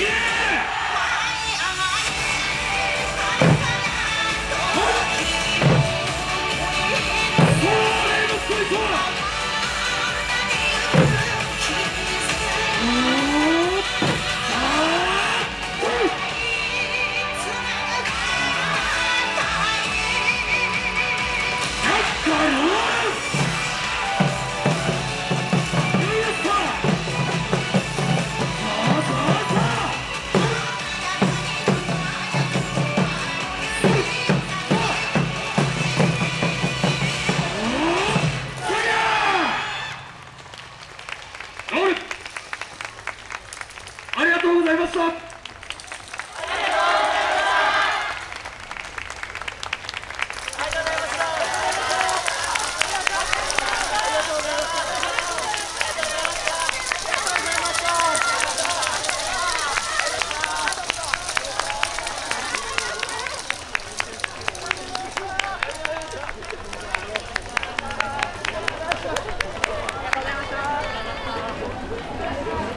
あ